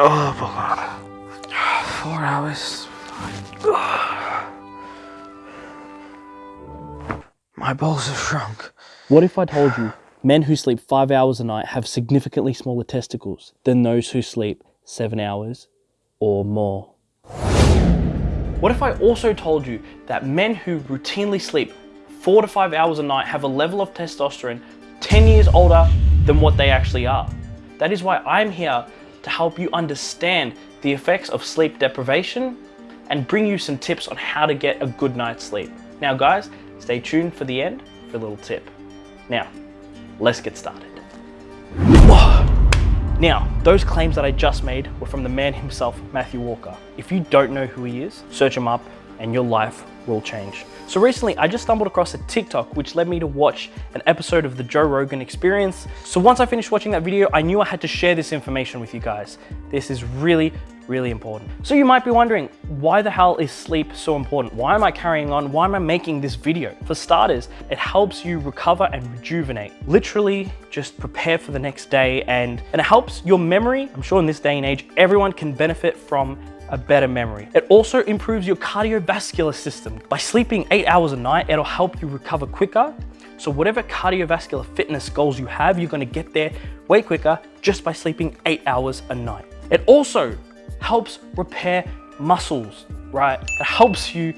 Oh my god. Four hours. My balls have shrunk. What if I told you men who sleep five hours a night have significantly smaller testicles than those who sleep seven hours or more? What if I also told you that men who routinely sleep four to five hours a night have a level of testosterone 10 years older than what they actually are? That is why I'm here to help you understand the effects of sleep deprivation and bring you some tips on how to get a good night's sleep. Now guys, stay tuned for the end for a little tip. Now, let's get started. Now, those claims that I just made were from the man himself, Matthew Walker. If you don't know who he is, search him up and your life will change. So recently I just stumbled across a TikTok which led me to watch an episode of the Joe Rogan Experience. So once I finished watching that video, I knew I had to share this information with you guys. This is really, really important. So you might be wondering, why the hell is sleep so important? Why am I carrying on? Why am I making this video? For starters, it helps you recover and rejuvenate. Literally just prepare for the next day and, and it helps your memory. I'm sure in this day and age, everyone can benefit from a better memory. It also improves your cardiovascular system. By sleeping eight hours a night, it'll help you recover quicker. So whatever cardiovascular fitness goals you have, you're gonna get there way quicker just by sleeping eight hours a night. It also helps repair muscles, right? It helps you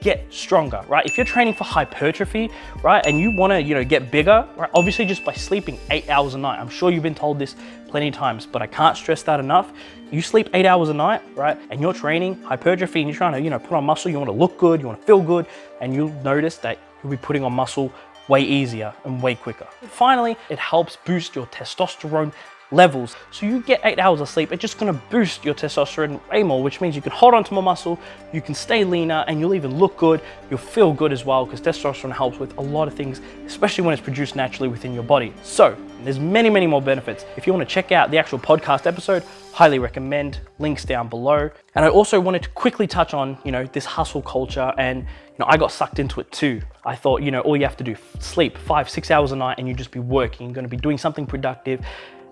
get stronger, right? If you're training for hypertrophy, right, and you wanna, you know, get bigger, right, obviously just by sleeping eight hours a night, I'm sure you've been told this plenty of times, but I can't stress that enough. You sleep eight hours a night, right, and you're training hypertrophy and you're trying to, you know, put on muscle, you wanna look good, you wanna feel good, and you'll notice that you'll be putting on muscle way easier and way quicker. Finally, it helps boost your testosterone levels. So you get eight hours of sleep, it's just gonna boost your testosterone way more, which means you can hold on to more muscle, you can stay leaner, and you'll even look good, you'll feel good as well, because testosterone helps with a lot of things, especially when it's produced naturally within your body. So there's many, many more benefits. If you wanna check out the actual podcast episode, highly recommend, links down below. And I also wanted to quickly touch on, you know, this hustle culture and you know, I got sucked into it too. I thought, you know, all you have to do, sleep five, six hours a night and you just be working, you're gonna be doing something productive.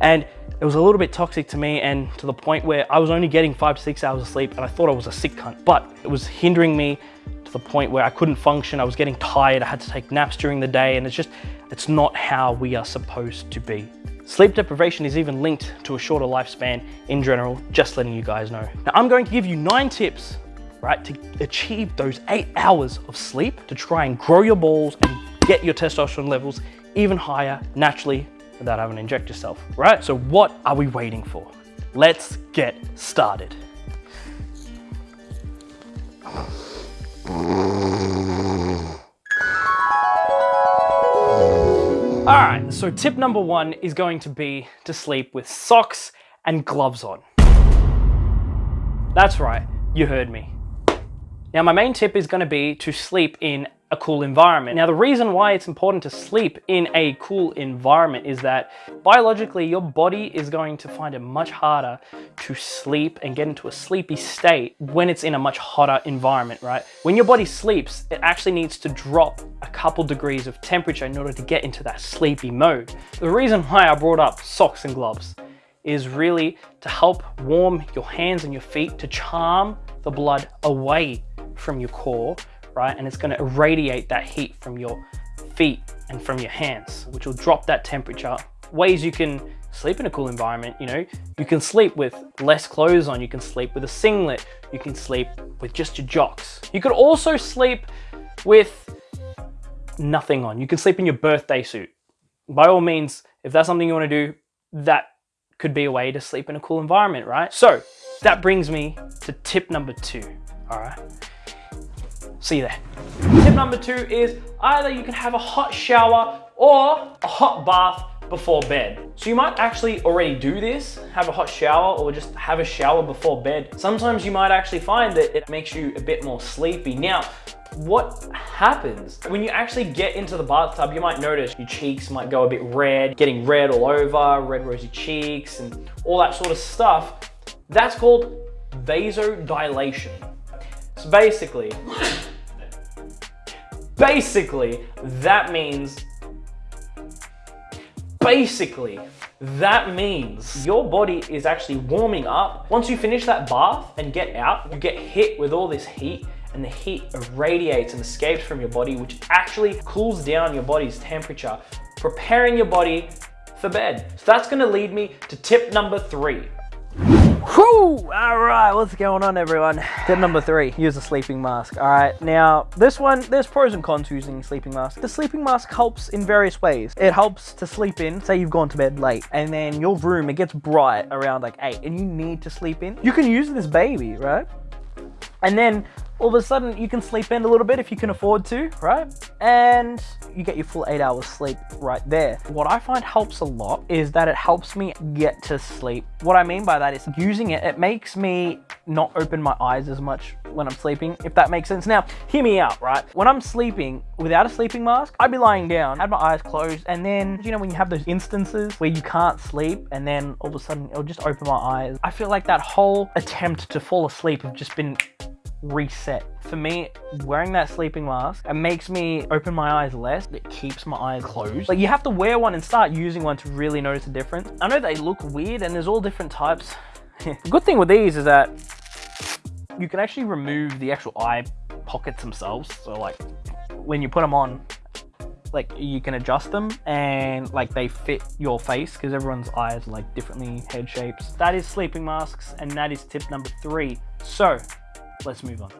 And it was a little bit toxic to me and to the point where I was only getting five to six hours of sleep and I thought I was a sick cunt. But it was hindering me to the point where I couldn't function. I was getting tired. I had to take naps during the day and it's just, it's not how we are supposed to be. Sleep deprivation is even linked to a shorter lifespan in general, just letting you guys know. Now I'm going to give you nine tips, right, to achieve those eight hours of sleep to try and grow your balls and get your testosterone levels even higher naturally without having to inject yourself, right? So what are we waiting for? Let's get started. All right, so tip number one is going to be to sleep with socks and gloves on. That's right, you heard me. Now my main tip is gonna be to sleep in a cool environment. Now the reason why it's important to sleep in a cool environment is that biologically your body is going to find it much harder to sleep and get into a sleepy state when it's in a much hotter environment, right? When your body sleeps, it actually needs to drop a couple degrees of temperature in order to get into that sleepy mode. The reason why I brought up socks and gloves is really to help warm your hands and your feet to charm the blood away from your core right? And it's gonna irradiate that heat from your feet and from your hands, which will drop that temperature. Ways you can sleep in a cool environment, you know, you can sleep with less clothes on, you can sleep with a singlet, you can sleep with just your jocks. You could also sleep with nothing on. You can sleep in your birthday suit. By all means, if that's something you wanna do, that could be a way to sleep in a cool environment, right? So that brings me to tip number two, all right? See you there. Tip number two is either you can have a hot shower or a hot bath before bed. So you might actually already do this, have a hot shower or just have a shower before bed. Sometimes you might actually find that it makes you a bit more sleepy. Now, what happens when you actually get into the bathtub you might notice your cheeks might go a bit red getting red all over red rosy cheeks and all that sort of stuff that's called vasodilation so basically Basically, that means, basically, That means your body is actually warming up. Once you finish that bath and get out, you get hit with all this heat and the heat radiates and escapes from your body, which actually cools down your body's temperature, preparing your body for bed. So that's gonna lead me to tip number three. Whew! What's going on everyone? Tip number three, use a sleeping mask. All right, now this one, there's pros and cons using sleeping mask. The sleeping mask helps in various ways. It helps to sleep in, say you've gone to bed late, and then your room, it gets bright around like eight, and you need to sleep in. You can use this baby, right? And then all of a sudden you can sleep in a little bit if you can afford to, right? And you get your full eight hours sleep right there. What I find helps a lot is that it helps me get to sleep. What I mean by that is using it, it makes me not open my eyes as much when I'm sleeping, if that makes sense. Now, hear me out, right? When I'm sleeping without a sleeping mask, I'd be lying down, had my eyes closed, and then, you know, when you have those instances where you can't sleep and then all of a sudden it'll just open my eyes, I feel like that whole attempt to fall asleep have just been reset. For me, wearing that sleeping mask, it makes me open my eyes less. It keeps my eyes closed. Like you have to wear one and start using one to really notice the difference. I know they look weird and there's all different types. the good thing with these is that you can actually remove the actual eye pockets themselves. So like when you put them on, like you can adjust them and like they fit your face because everyone's eyes are like differently head shapes. That is sleeping masks and that is tip number three. So let's move on.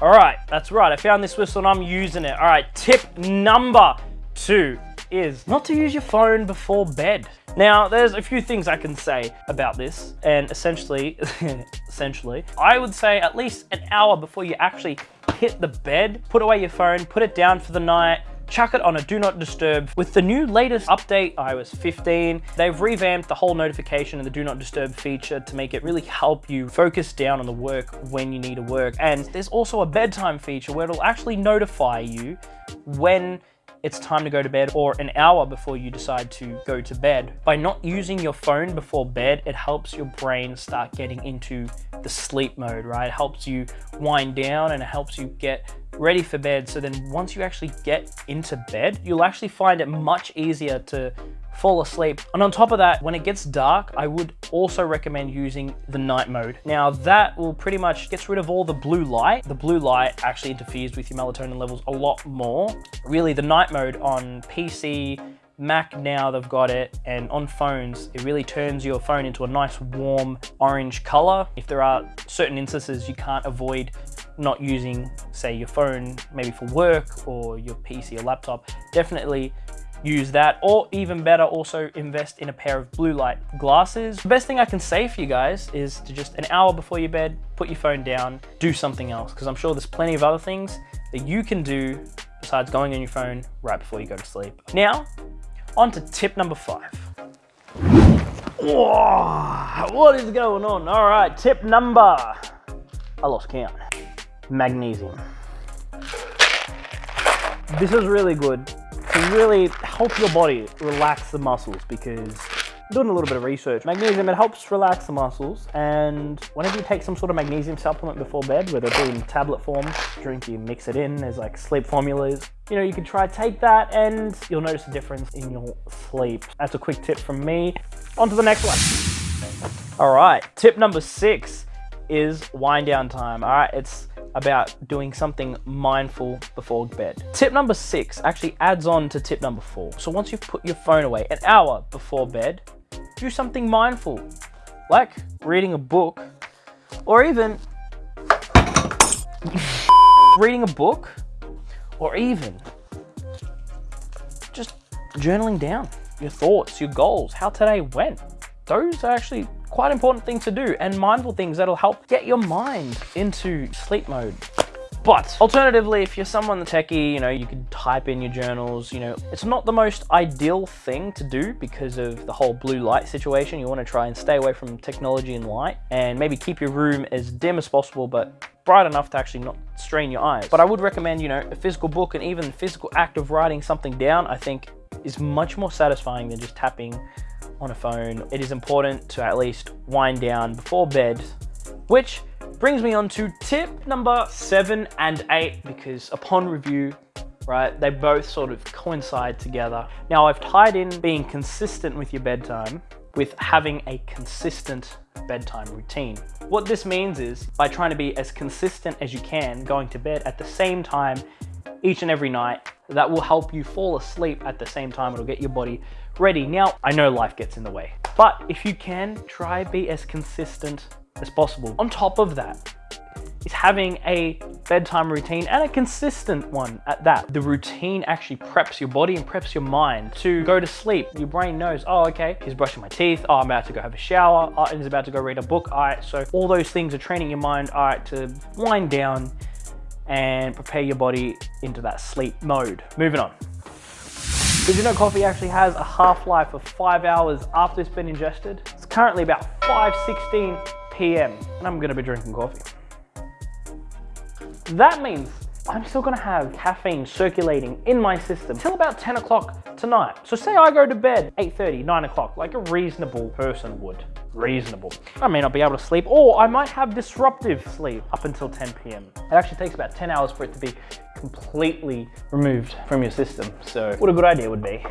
All right, that's right. I found this whistle and I'm using it. All right, tip number two is not to use your phone before bed. Now, there's a few things I can say about this, and essentially, essentially, I would say at least an hour before you actually hit the bed, put away your phone, put it down for the night, chuck it on a do not disturb. With the new latest update, iOS 15, they've revamped the whole notification and the do not disturb feature to make it really help you focus down on the work when you need to work. And there's also a bedtime feature where it'll actually notify you when it's time to go to bed or an hour before you decide to go to bed. By not using your phone before bed, it helps your brain start getting into the sleep mode, right? It helps you wind down and it helps you get ready for bed. So then once you actually get into bed, you'll actually find it much easier to fall asleep. And on top of that, when it gets dark, I would also recommend using the night mode. Now that will pretty much gets rid of all the blue light. The blue light actually interferes with your melatonin levels a lot more. Really the night mode on PC, Mac now they've got it and on phones it really turns your phone into a nice warm orange color. If there are certain instances you can't avoid not using say your phone maybe for work or your PC or laptop definitely use that. Or even better also invest in a pair of blue light glasses. The best thing i can say for you guys is to just an hour before your bed put your phone down do something else. Because i'm sure there's plenty of other things that you can do besides going on your phone right before you go to sleep. Now on to tip number five. Whoa, what is going on? All right tip number i lost count magnesium this is really good to really help your body relax the muscles because doing a little bit of research. Magnesium, it helps relax the muscles and whenever you take some sort of magnesium supplement before bed, whether it be in tablet form, drink, you mix it in, there's like sleep formulas, you know, you can try take that and you'll notice a difference in your sleep. That's a quick tip from me. On to the next one. All right, tip number six is wind down time. All right, it's about doing something mindful before bed. Tip number six actually adds on to tip number four. So once you've put your phone away an hour before bed, do something mindful, like reading a book or even reading a book or even just journaling down your thoughts, your goals, how today went. Those are actually quite important thing to do and mindful things that'll help get your mind into sleep mode. But alternatively, if you're someone techie, you know, you could type in your journals, you know, it's not the most ideal thing to do because of the whole blue light situation. You want to try and stay away from technology and light and maybe keep your room as dim as possible, but bright enough to actually not strain your eyes. But I would recommend, you know, a physical book and even the physical act of writing something down, I think is much more satisfying than just tapping on a phone, it is important to at least wind down before bed, which brings me on to tip number seven and eight, because upon review, right? They both sort of coincide together. Now I've tied in being consistent with your bedtime with having a consistent bedtime routine. What this means is by trying to be as consistent as you can going to bed at the same time each and every night, that will help you fall asleep at the same time. It'll get your body ready. Now, I know life gets in the way, but if you can, try be as consistent as possible. On top of that, is having a bedtime routine and a consistent one at that. The routine actually preps your body and preps your mind to go to sleep. Your brain knows, oh, okay, he's brushing my teeth. Oh, I'm about to go have a shower. Oh, he's about to go read a book. All right, so all those things are training your mind, all right, to wind down and prepare your body into that sleep mode. Moving on. Did you know coffee actually has a half-life of five hours after it's been ingested? It's currently about 5.16 p.m. and I'm gonna be drinking coffee. That means I'm still gonna have caffeine circulating in my system till about 10 o'clock tonight. So say I go to bed 8.30, 9 o'clock, like a reasonable person would. Reasonable. I may not be able to sleep, or I might have disruptive sleep up until 10 p.m. It actually takes about 10 hours for it to be completely removed from your system. So what a good idea would be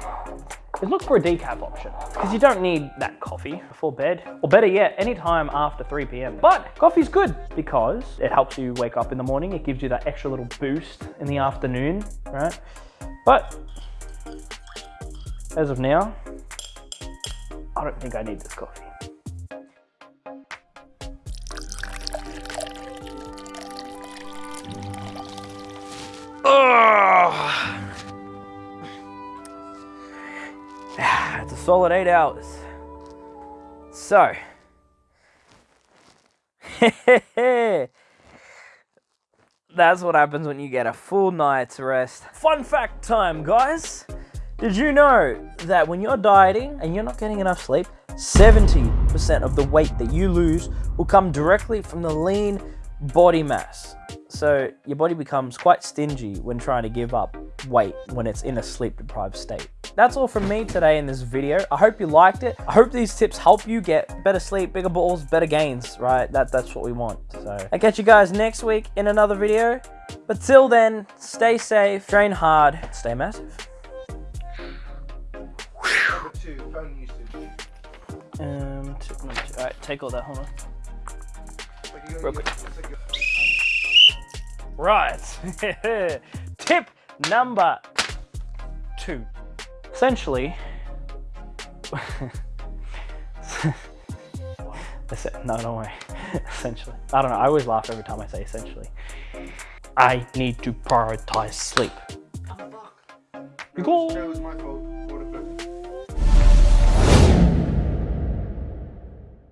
is look for a decaf option because you don't need that coffee before bed or better yet anytime after 3 p.m. But coffee's good because it helps you wake up in the morning. It gives you that extra little boost in the afternoon, right? But as of now, I don't think I need this coffee. Oh. Solid eight hours. So, that's what happens when you get a full night's rest. Fun fact time, guys. Did you know that when you're dieting and you're not getting enough sleep, 70% of the weight that you lose will come directly from the lean body mass. So your body becomes quite stingy when trying to give up weight when it's in a sleep deprived state. That's all from me today in this video. I hope you liked it. I hope these tips help you get better sleep, bigger balls, better gains, right? That, that's what we want. So I'll catch you guys next week in another video. But till then, stay safe, train hard, stay massive. Um, two, one, two. All right, take all that, hold on. Real quick. Right. Tip number two. Essentially, no, don't worry. Essentially, I don't know. I always laugh every time I say essentially. I need to prioritize sleep. Because